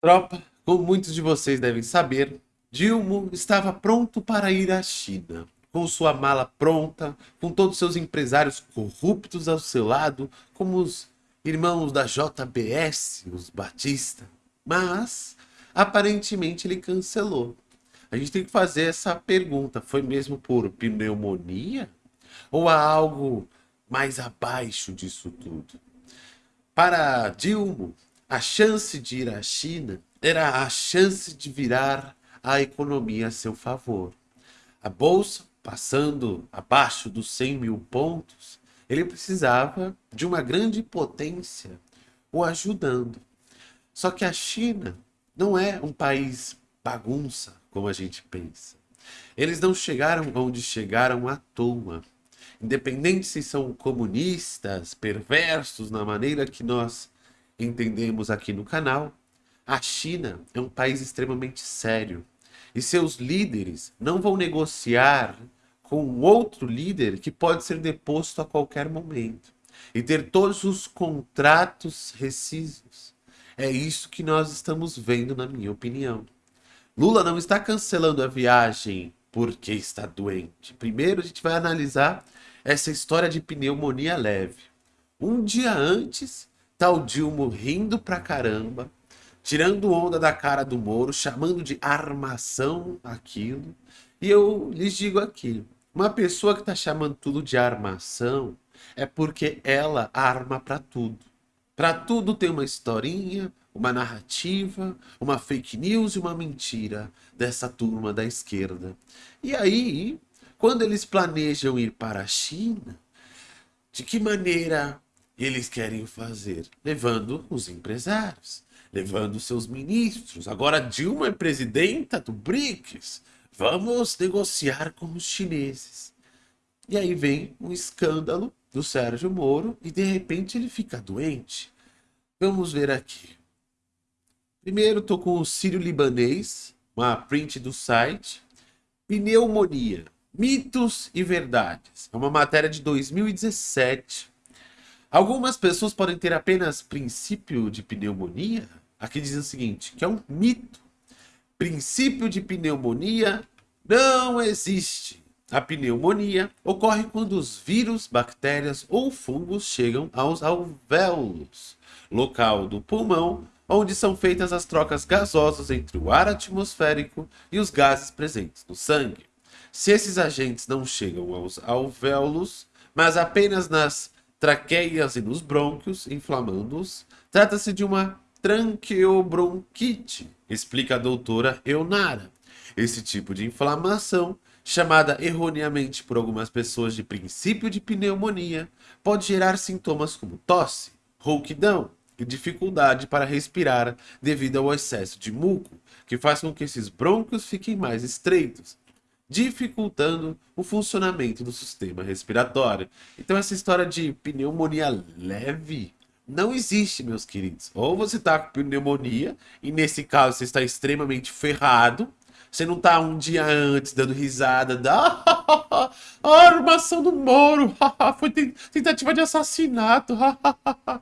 Tropa, como muitos de vocês devem saber, Dilma estava pronto para ir à China, com sua mala pronta, com todos seus empresários corruptos ao seu lado, como os irmãos da JBS, os Batista. Mas, aparentemente, ele cancelou. A gente tem que fazer essa pergunta, foi mesmo por pneumonia? Ou há algo mais abaixo disso tudo? Para Dilma, a chance de ir à China era a chance de virar a economia a seu favor. A bolsa passando abaixo dos 100 mil pontos, ele precisava de uma grande potência o ajudando. Só que a China não é um país bagunça, como a gente pensa. Eles não chegaram onde chegaram à toa. Independente se são comunistas, perversos na maneira que nós entendemos aqui no canal, a China é um país extremamente sério e seus líderes não vão negociar com outro líder que pode ser deposto a qualquer momento e ter todos os contratos rescisivos. É isso que nós estamos vendo, na minha opinião. Lula não está cancelando a viagem porque está doente. Primeiro a gente vai analisar essa história de pneumonia leve. Um dia antes, O Dilma rindo pra caramba, tirando onda da cara do Moro, chamando de armação aquilo. E eu lhes digo aqui, uma pessoa que tá chamando tudo de armação é porque ela arma para tudo. Para tudo tem uma historinha, uma narrativa, uma fake news e uma mentira dessa turma da esquerda. E aí, quando eles planejam ir para a China, de que maneira eles querem fazer? Levando os empresários, levando seus ministros. Agora Dilma é presidenta do BRICS. Vamos negociar com os chineses. E aí vem um escândalo do Sérgio Moro e de repente ele fica doente. Vamos ver aqui. Primeiro estou com o Sírio Libanês, uma print do site. Pneumonia, mitos e verdades. É uma matéria de 2017 Algumas pessoas podem ter apenas princípio de pneumonia. Aqui diz o seguinte, que é um mito. Princípio de pneumonia não existe. A pneumonia ocorre quando os vírus, bactérias ou fungos chegam aos alvéolos, local do pulmão onde são feitas as trocas gasosas entre o ar atmosférico e os gases presentes no sangue. Se esses agentes não chegam aos alvéolos, mas apenas nas traqueias e nos brônquios, inflamando-os. Trata-se de uma tranqueobronquite, explica a doutora Eunara. Esse tipo de inflamação, chamada erroneamente por algumas pessoas de princípio de pneumonia, pode gerar sintomas como tosse, rouquidão e dificuldade para respirar devido ao excesso de muco, que faz com que esses brônquios fiquem mais estreitos, dificultando o funcionamento do sistema respiratório. Então essa história de pneumonia leve não existe, meus queridos. Ou você está com pneumonia, e nesse caso você está extremamente ferrado, você não está um dia antes dando risada da a armação do Moro, foi tentativa de assassinato.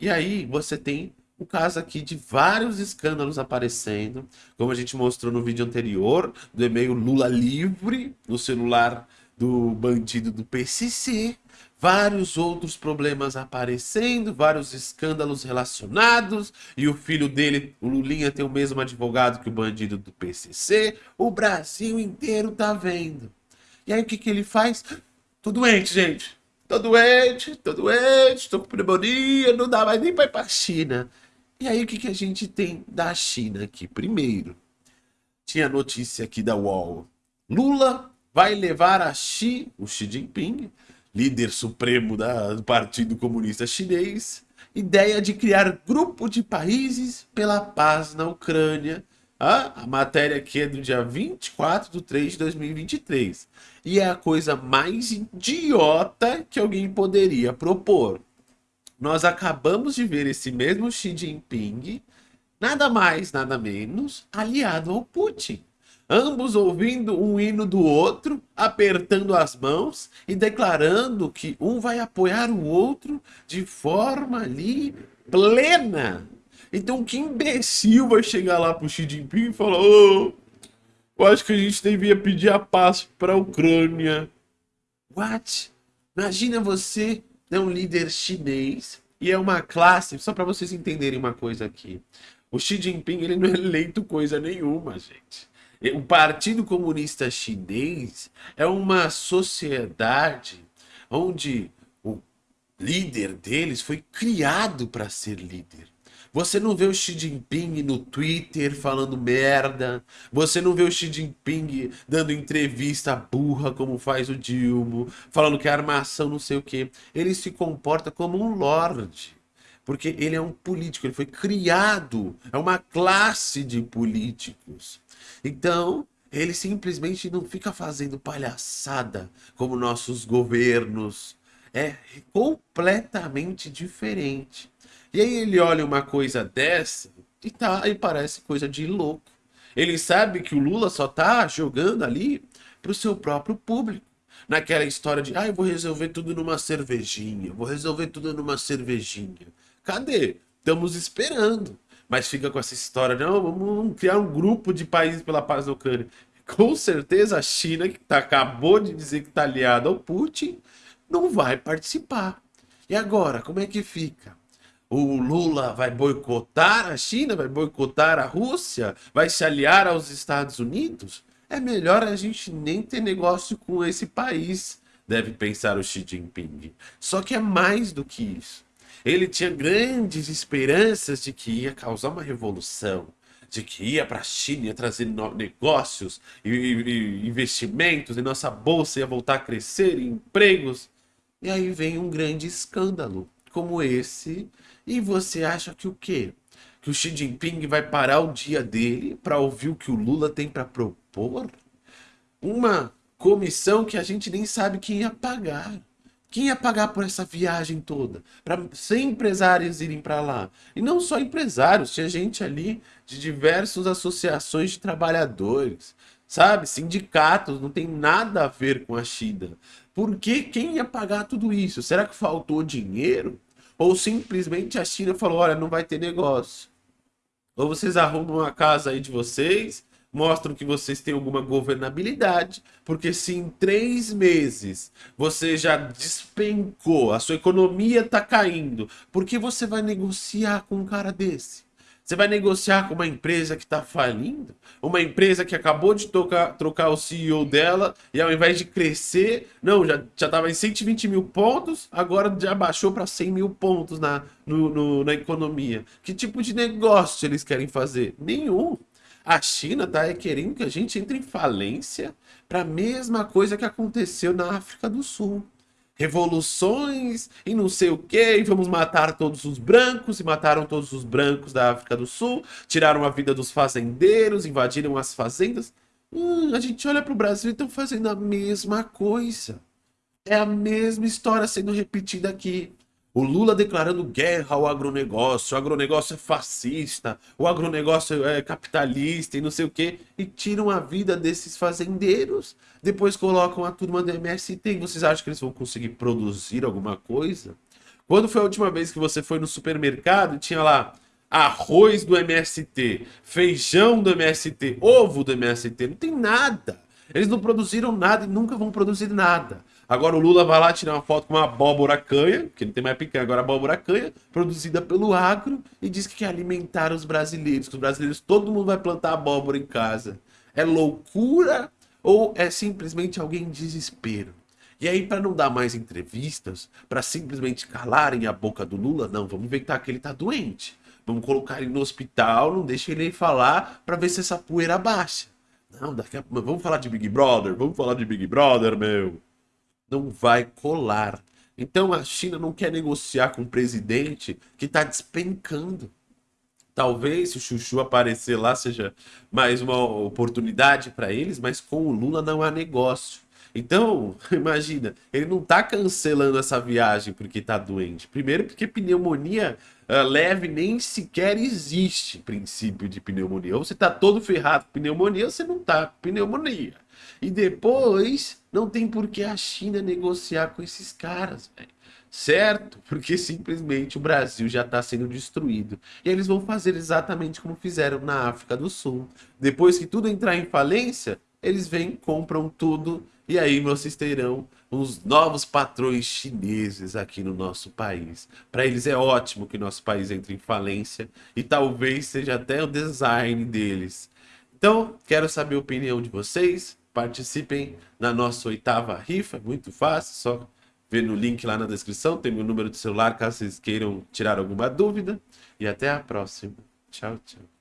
e aí você tem o caso aqui de vários escândalos aparecendo, como a gente mostrou no vídeo anterior, do e-mail Lula livre, no celular do bandido do PCC, vários outros problemas aparecendo, vários escândalos relacionados, e o filho dele, o Lulinha, tem o mesmo advogado que o bandido do PCC, o Brasil inteiro tá vendo. E aí o que que ele faz? Tô doente, gente. Tô doente, tô doente, tô com pneumonia, não dá mais nem pra ir pra China. E aí o que, que a gente tem da China aqui? Primeiro, tinha notícia aqui da UOL. Lula vai levar a Xi, o Xi Jinping, líder supremo da, do Partido Comunista Chinês, ideia de criar grupo de países pela paz na Ucrânia. Ah, a matéria aqui é do dia 24 de 3 de 2023. E é a coisa mais idiota que alguém poderia propor nós acabamos de ver esse mesmo Xi Jinping, nada mais, nada menos, aliado ao Putin. Ambos ouvindo um hino do outro, apertando as mãos e declarando que um vai apoiar o outro de forma ali plena. Então que imbecil vai chegar lá pro Xi Jinping e falar: oh, eu acho que a gente devia pedir a paz para a Ucrânia. What? Imagina você é um líder chinês e é uma classe, só para vocês entenderem uma coisa aqui. O Xi Jinping ele não é eleito coisa nenhuma, gente. O Partido Comunista Chinês é uma sociedade onde o líder deles foi criado para ser líder. Você não vê o Xi Jinping no Twitter falando merda. Você não vê o Xi Jinping dando entrevista burra como faz o Dilma, falando que é armação não sei o que. Ele se comporta como um lorde. Porque ele é um político, ele foi criado, é uma classe de políticos. Então, ele simplesmente não fica fazendo palhaçada como nossos governos. É completamente diferente. E aí ele olha uma coisa dessa e tá e parece coisa de louco. Ele sabe que o Lula só tá jogando ali pro seu próprio público. Naquela história de, ah, eu vou resolver tudo numa cervejinha, vou resolver tudo numa cervejinha. Cadê? Estamos esperando. Mas fica com essa história, não, vamos criar um grupo de países pela paz da Ucrânia. Com certeza a China, que tá, acabou de dizer que está aliada ao Putin, não vai participar. E agora, como é que fica? o Lula vai boicotar a China, vai boicotar a Rússia, vai se aliar aos Estados Unidos, é melhor a gente nem ter negócio com esse país, deve pensar o Xi Jinping. Só que é mais do que isso. Ele tinha grandes esperanças de que ia causar uma revolução, de que ia para a China, ia trazer negócios e, e investimentos, e nossa bolsa ia voltar a crescer, e empregos. E aí vem um grande escândalo como esse e você acha que o quê? Que o Xi Jinping vai parar o dia dele para ouvir o que o Lula tem para propor? Uma comissão que a gente nem sabe quem ia pagar. Quem ia pagar por essa viagem toda? Para 100 empresários irem para lá. E não só empresários, tinha gente ali de diversas associações de trabalhadores, sabe? Sindicatos, não tem nada a ver com a China. Por que quem ia pagar tudo isso? Será que faltou dinheiro? Ou simplesmente a China falou, olha, não vai ter negócio. Ou vocês arrumam a casa aí de vocês, mostram que vocês têm alguma governabilidade, porque se em três meses você já despencou, a sua economia está caindo, por que você vai negociar com um cara desse? Você vai negociar com uma empresa que está falindo? Uma empresa que acabou de tocar, trocar o CEO dela e ao invés de crescer, não, já estava em 120 mil pontos, agora já baixou para 100 mil pontos na, no, no, na economia. Que tipo de negócio eles querem fazer? Nenhum. A China está querendo que a gente entre em falência para a mesma coisa que aconteceu na África do Sul revoluções e não sei o que, e vamos matar todos os brancos, e mataram todos os brancos da África do Sul, tiraram a vida dos fazendeiros, invadiram as fazendas. Hum, a gente olha para o Brasil e estão fazendo a mesma coisa. É a mesma história sendo repetida aqui. O Lula declarando guerra ao agronegócio, o agronegócio é fascista, o agronegócio é capitalista e não sei o quê, e tiram a vida desses fazendeiros. Depois colocam a turma do MST e vocês acham que eles vão conseguir produzir alguma coisa? Quando foi a última vez que você foi no supermercado e tinha lá arroz do MST, feijão do MST, ovo do MST? Não tem nada. Eles não produziram nada e nunca vão produzir nada. Agora o Lula vai lá tirar uma foto com uma abóbora canha, que não tem mais picanha, agora abóbora canha, produzida pelo agro, e diz que quer alimentar os brasileiros, que os brasileiros, todo mundo vai plantar abóbora em casa. É loucura ou é simplesmente alguém em desespero? E aí, para não dar mais entrevistas, para simplesmente calarem a boca do Lula, não, vamos inventar que ele tá doente. Vamos colocar ele no hospital, não deixa ele falar para ver se essa poeira baixa. Não, daqui a... vamos falar de Big Brother, vamos falar de Big Brother, meu não vai colar. Então a China não quer negociar com um presidente que está despencando. Talvez se o Chuchu aparecer lá seja mais uma oportunidade para eles, mas com o Lula não há negócio. Então, imagina, ele não está cancelando essa viagem porque está doente. Primeiro porque pneumonia uh, leve nem sequer existe princípio de pneumonia. Ou você está todo ferrado com pneumonia, ou você não está com pneumonia. E depois, não tem por que a China negociar com esses caras, certo? Porque simplesmente o Brasil já está sendo destruído. E eles vão fazer exatamente como fizeram na África do Sul. Depois que tudo entrar em falência, eles vêm, compram tudo e aí vocês terão uns novos patrões chineses aqui no nosso país. Para eles é ótimo que nosso país entre em falência e talvez seja até o design deles. Então, quero saber a opinião de vocês. Participem na nossa oitava rifa, é muito fácil, só ver no link lá na descrição, tem meu número de celular caso vocês queiram tirar alguma dúvida. E até a próxima. Tchau, tchau.